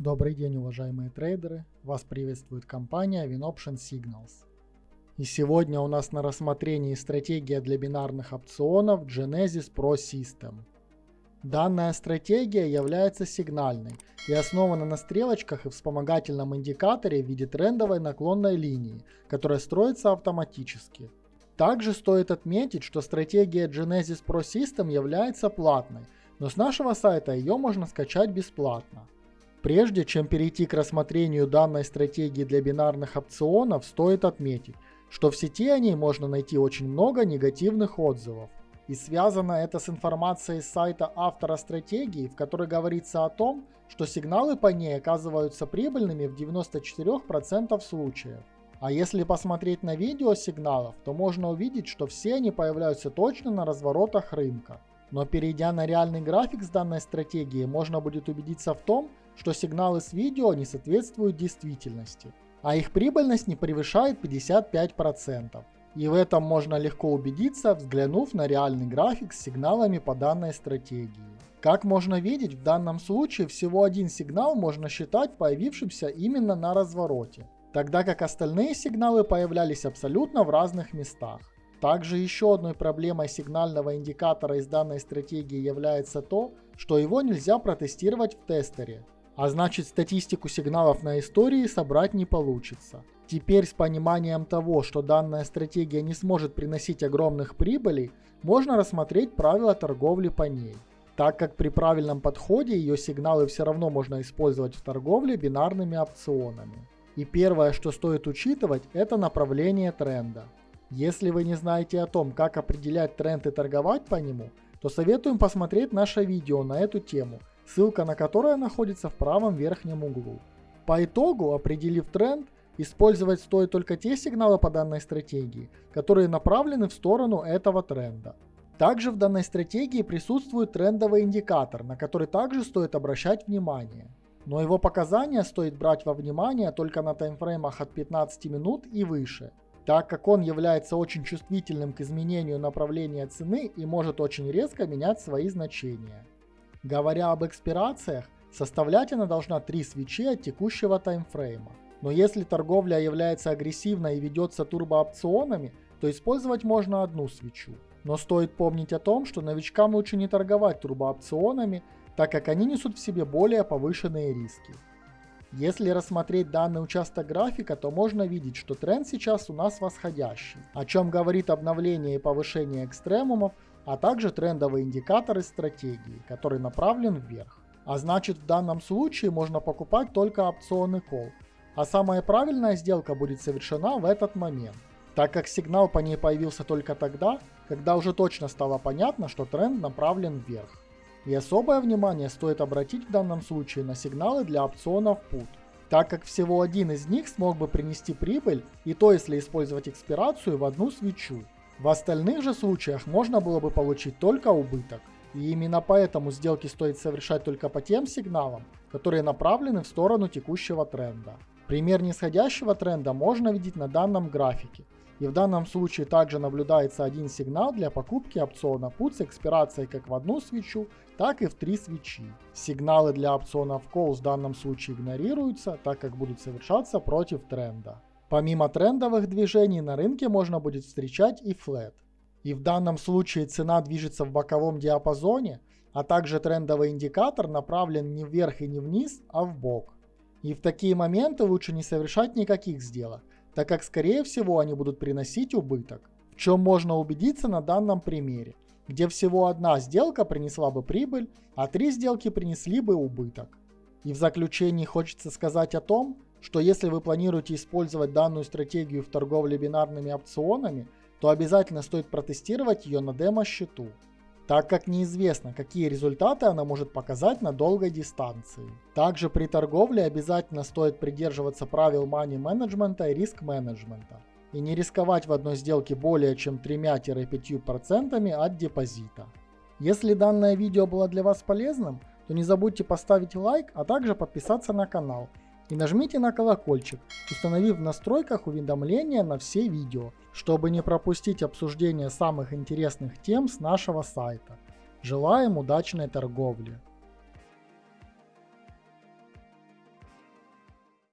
Добрый день, уважаемые трейдеры! Вас приветствует компания WinOption Signals. И сегодня у нас на рассмотрении стратегия для бинарных опционов Genesis Pro System. Данная стратегия является сигнальной и основана на стрелочках и вспомогательном индикаторе в виде трендовой наклонной линии, которая строится автоматически. Также стоит отметить, что стратегия Genesis Pro System является платной, но с нашего сайта ее можно скачать бесплатно. Прежде чем перейти к рассмотрению данной стратегии для бинарных опционов, стоит отметить, что в сети о ней можно найти очень много негативных отзывов. И связано это с информацией с сайта автора стратегии, в которой говорится о том, что сигналы по ней оказываются прибыльными в 94% случаев. А если посмотреть на видео сигналов, то можно увидеть, что все они появляются точно на разворотах рынка. Но перейдя на реальный график с данной стратегией, можно будет убедиться в том, что сигналы с видео не соответствуют действительности, а их прибыльность не превышает 55%. И в этом можно легко убедиться, взглянув на реальный график с сигналами по данной стратегии. Как можно видеть, в данном случае всего один сигнал можно считать появившимся именно на развороте, тогда как остальные сигналы появлялись абсолютно в разных местах. Также еще одной проблемой сигнального индикатора из данной стратегии является то, что его нельзя протестировать в тестере, а значит статистику сигналов на истории собрать не получится. Теперь с пониманием того, что данная стратегия не сможет приносить огромных прибылей, можно рассмотреть правила торговли по ней. Так как при правильном подходе ее сигналы все равно можно использовать в торговле бинарными опционами. И первое, что стоит учитывать, это направление тренда. Если вы не знаете о том, как определять тренд и торговать по нему, то советуем посмотреть наше видео на эту тему, ссылка на которое находится в правом верхнем углу. По итогу, определив тренд, использовать стоит только те сигналы по данной стратегии, которые направлены в сторону этого тренда. Также в данной стратегии присутствует трендовый индикатор, на который также стоит обращать внимание. Но его показания стоит брать во внимание только на таймфреймах от 15 минут и выше, так как он является очень чувствительным к изменению направления цены и может очень резко менять свои значения. Говоря об экспирациях, составлять она должна 3 свечи от текущего таймфрейма. Но если торговля является агрессивной и ведется турбоопционами, то использовать можно одну свечу. Но стоит помнить о том, что новичкам лучше не торговать турбоопционами, так как они несут в себе более повышенные риски. Если рассмотреть данный участок графика, то можно видеть, что тренд сейчас у нас восходящий, о чем говорит обновление и повышение экстремумов, а также трендовый индикатор из стратегии, который направлен вверх. А значит в данном случае можно покупать только опционы call, а самая правильная сделка будет совершена в этот момент, так как сигнал по ней появился только тогда, когда уже точно стало понятно, что тренд направлен вверх. И особое внимание стоит обратить в данном случае на сигналы для опционов PUT, так как всего один из них смог бы принести прибыль, и то если использовать экспирацию в одну свечу. В остальных же случаях можно было бы получить только убыток. И именно поэтому сделки стоит совершать только по тем сигналам, которые направлены в сторону текущего тренда. Пример нисходящего тренда можно видеть на данном графике. И в данном случае также наблюдается один сигнал для покупки опциона PUT с экспирацией как в одну свечу, так и в три свечи. Сигналы для опционов Call в данном случае игнорируются, так как будут совершаться против тренда. Помимо трендовых движений на рынке можно будет встречать и флет. И в данном случае цена движется в боковом диапазоне, а также трендовый индикатор направлен не вверх и не вниз, а в бок. И в такие моменты лучше не совершать никаких сделок, так как скорее всего они будут приносить убыток, в чем можно убедиться на данном примере, где всего одна сделка принесла бы прибыль, а три сделки принесли бы убыток. И в заключении хочется сказать о том, что если вы планируете использовать данную стратегию в торговле бинарными опционами, то обязательно стоит протестировать ее на демо-счету, так как неизвестно, какие результаты она может показать на долгой дистанции. Также при торговле обязательно стоит придерживаться правил money менеджмента и риск менеджмента и не рисковать в одной сделке более чем 3-5% от депозита. Если данное видео было для вас полезным, то не забудьте поставить лайк, а также подписаться на канал и нажмите на колокольчик, установив в настройках уведомления на все видео, чтобы не пропустить обсуждение самых интересных тем с нашего сайта. Желаем удачной торговли!